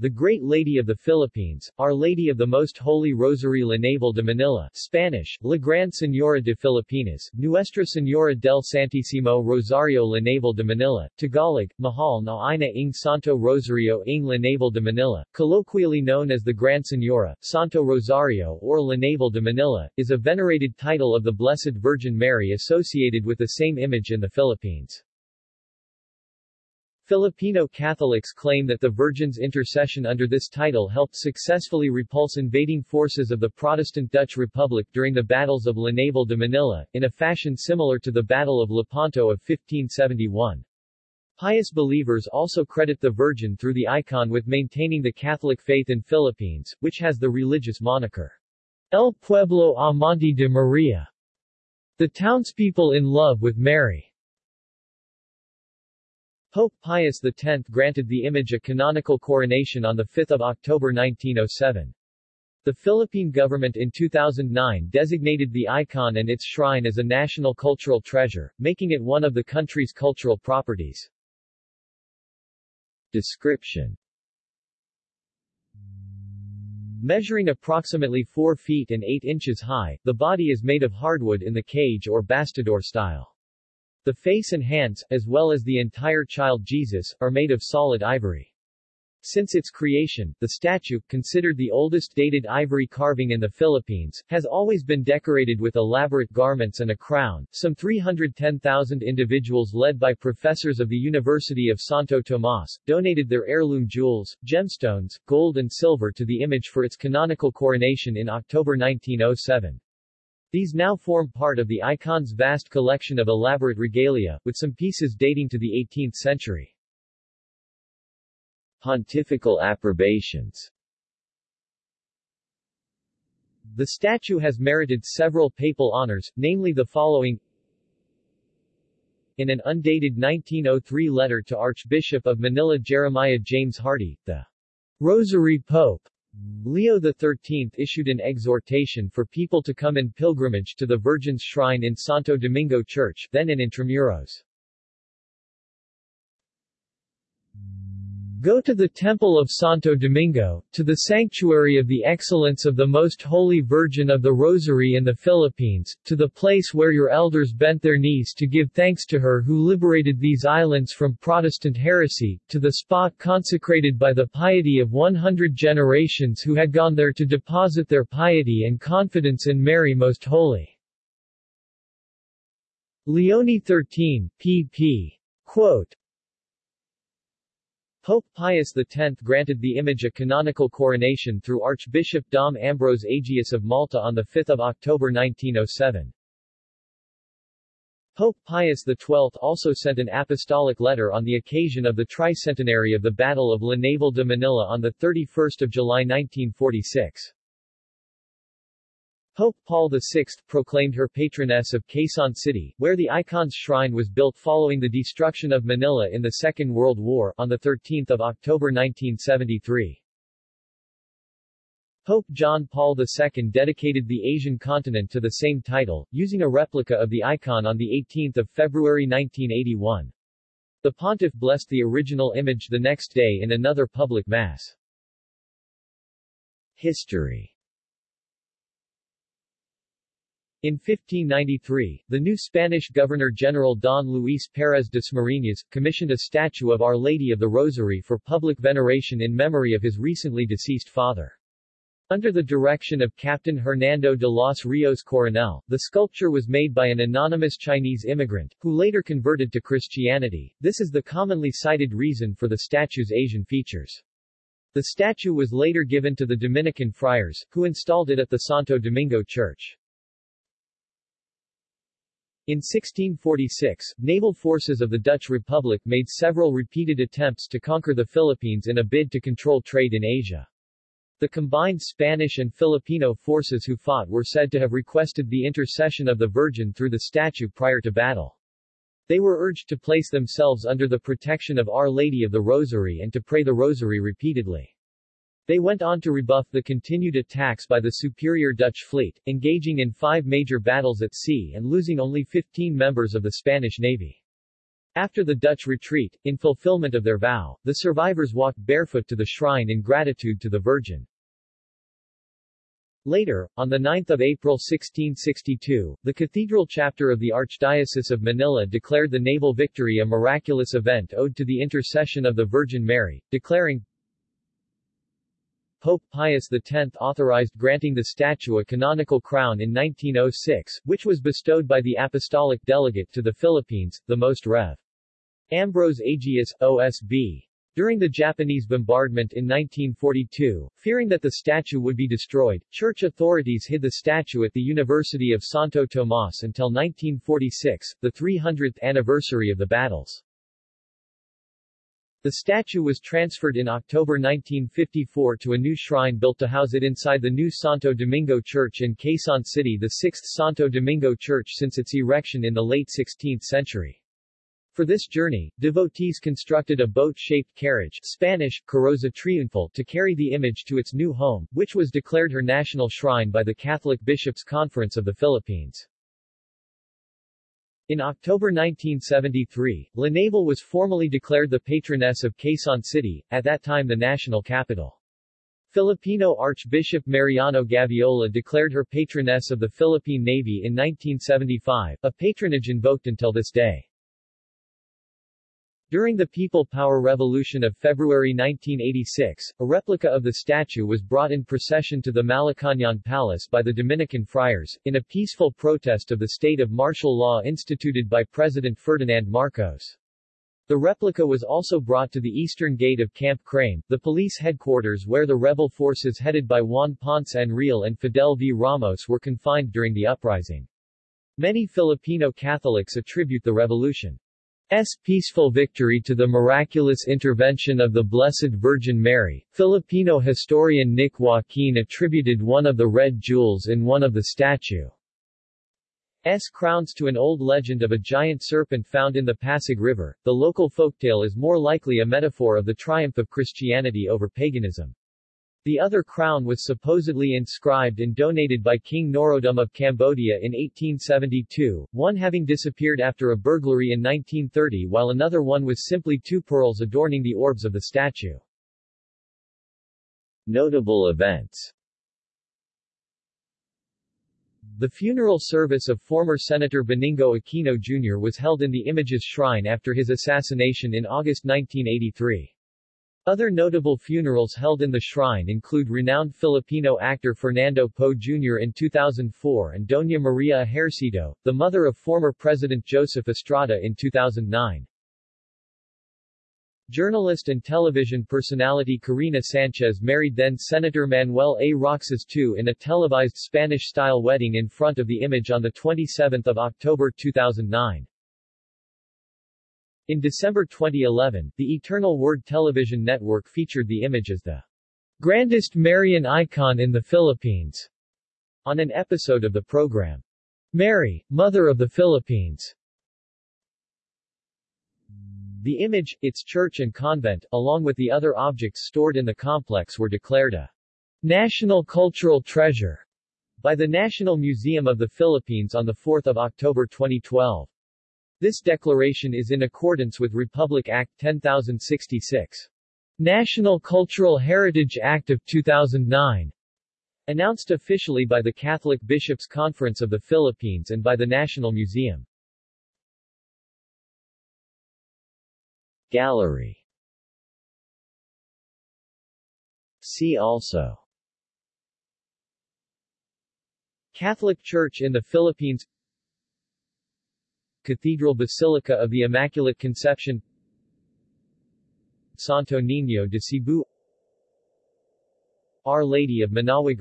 The Great Lady of the Philippines, Our Lady of the Most Holy Rosary La Naval de Manila, Spanish, La Gran Señora de Filipinas, Nuestra Señora del Santísimo Rosario La Naval de Manila, Tagalog, Mahal na Ina ng Santo Rosario ng La Naval de Manila, colloquially known as the Gran Señora, Santo Rosario or La Naval de Manila, is a venerated title of the Blessed Virgin Mary associated with the same image in the Philippines. Filipino Catholics claim that the Virgin's intercession under this title helped successfully repulse invading forces of the Protestant Dutch Republic during the battles of La Naval de Manila, in a fashion similar to the Battle of Lepanto of 1571. Pious believers also credit the Virgin through the icon with maintaining the Catholic faith in Philippines, which has the religious moniker, El Pueblo Amante de Maria, the townspeople in love with Mary. Pope Pius X granted the image a canonical coronation on 5 October 1907. The Philippine government in 2009 designated the icon and its shrine as a national cultural treasure, making it one of the country's cultural properties. Description Measuring approximately 4 feet and 8 inches high, the body is made of hardwood in the cage or bastidor style. The face and hands, as well as the entire child Jesus, are made of solid ivory. Since its creation, the statue, considered the oldest dated ivory carving in the Philippines, has always been decorated with elaborate garments and a crown. Some 310,000 individuals led by professors of the University of Santo Tomas, donated their heirloom jewels, gemstones, gold and silver to the image for its canonical coronation in October 1907. These now form part of the icon's vast collection of elaborate regalia, with some pieces dating to the 18th century. Pontifical approbations The statue has merited several papal honors, namely the following In an undated 1903 letter to Archbishop of Manila Jeremiah James Hardy, the Rosary Pope Leo XIII issued an exhortation for people to come in pilgrimage to the Virgin's shrine in Santo Domingo Church, then in Intramuros. Go to the Temple of Santo Domingo, to the sanctuary of the excellence of the Most Holy Virgin of the Rosary in the Philippines, to the place where your elders bent their knees to give thanks to her who liberated these islands from Protestant heresy, to the spot consecrated by the piety of 100 generations who had gone there to deposit their piety and confidence in Mary Most Holy. Leone 13, pp. Quote, Pope Pius X granted the image a canonical coronation through Archbishop Dom Ambrose Agius of Malta on 5 October 1907. Pope Pius XII also sent an apostolic letter on the occasion of the tricentenary of the Battle of La Naval de Manila on 31 July 1946. Pope Paul VI proclaimed her patroness of Quezon City, where the icon's shrine was built following the destruction of Manila in the Second World War, on 13 October 1973. Pope John Paul II dedicated the Asian continent to the same title, using a replica of the icon on 18 February 1981. The pontiff blessed the original image the next day in another public mass. History In 1593, the new Spanish Governor-General Don Luis Pérez Dasmariñas, commissioned a statue of Our Lady of the Rosary for public veneration in memory of his recently deceased father. Under the direction of Captain Hernando de los Rios Coronel, the sculpture was made by an anonymous Chinese immigrant, who later converted to Christianity. This is the commonly cited reason for the statue's Asian features. The statue was later given to the Dominican friars, who installed it at the Santo Domingo Church. In 1646, naval forces of the Dutch Republic made several repeated attempts to conquer the Philippines in a bid to control trade in Asia. The combined Spanish and Filipino forces who fought were said to have requested the intercession of the Virgin through the statue prior to battle. They were urged to place themselves under the protection of Our Lady of the Rosary and to pray the Rosary repeatedly. They went on to rebuff the continued attacks by the superior Dutch fleet, engaging in five major battles at sea and losing only 15 members of the Spanish Navy. After the Dutch retreat, in fulfillment of their vow, the survivors walked barefoot to the shrine in gratitude to the Virgin. Later, on 9 April 1662, the cathedral chapter of the Archdiocese of Manila declared the naval victory a miraculous event owed to the intercession of the Virgin Mary, declaring, Pope Pius X authorized granting the statue a canonical crown in 1906, which was bestowed by the Apostolic Delegate to the Philippines, the Most Rev. Ambrose Agius, OSB. During the Japanese bombardment in 1942, fearing that the statue would be destroyed, church authorities hid the statue at the University of Santo Tomas until 1946, the 300th anniversary of the battles. The statue was transferred in October 1954 to a new shrine built to house it inside the new Santo Domingo Church in Quezon City the sixth Santo Domingo Church since its erection in the late 16th century. For this journey, devotees constructed a boat-shaped carriage Spanish, carroza triunfal to carry the image to its new home, which was declared her national shrine by the Catholic Bishops' Conference of the Philippines. In October 1973, La Naval was formally declared the patroness of Quezon City, at that time the national capital. Filipino Archbishop Mariano Gaviola declared her patroness of the Philippine Navy in 1975, a patronage invoked until this day. During the People Power Revolution of February 1986, a replica of the statue was brought in procession to the Malacañang Palace by the Dominican friars, in a peaceful protest of the state of martial law instituted by President Ferdinand Marcos. The replica was also brought to the eastern gate of Camp Crame, the police headquarters where the rebel forces headed by Juan Ponce Enrile and Fidel V. Ramos were confined during the uprising. Many Filipino Catholics attribute the revolution S. peaceful victory to the miraculous intervention of the Blessed Virgin Mary. Filipino historian Nick Joaquin attributed one of the red jewels in one of the statue's crowns to an old legend of a giant serpent found in the Pasig River. The local folktale is more likely a metaphor of the triumph of Christianity over paganism. The other crown was supposedly inscribed and donated by King Norodom of Cambodia in 1872, one having disappeared after a burglary in 1930 while another one was simply two pearls adorning the orbs of the statue. Notable events The funeral service of former Senator Benigno Aquino Jr. was held in the image's shrine after his assassination in August 1983. Other notable funerals held in the shrine include renowned Filipino actor Fernando Poe Jr. in 2004 and Doña Maria Ejercito, the mother of former President Joseph Estrada in 2009. Journalist and television personality Korina Sanchez married then-Senator Manuel A. Roxas II in a televised Spanish-style wedding in front of the image on 27 October 2009. In December 2011, the Eternal Word television network featured the image as the grandest Marian icon in the Philippines on an episode of the program. Mary, Mother of the Philippines. The image, its church and convent, along with the other objects stored in the complex were declared a national cultural treasure by the National Museum of the Philippines on 4 October 2012. This declaration is in accordance with Republic Act 10066. National Cultural Heritage Act of 2009. Announced officially by the Catholic Bishops' Conference of the Philippines and by the National Museum. Gallery See also Catholic Church in the Philippines Cathedral Basilica of the Immaculate Conception Santo Niño de Cebu Our Lady of Manaoag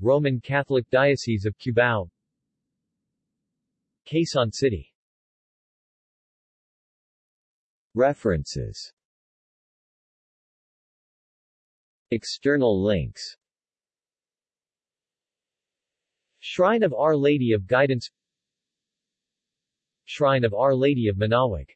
Roman Catholic Diocese of Cubao Quezon City. References. External links. Shrine of Our Lady of Guidance Shrine of Our Lady of Manaoag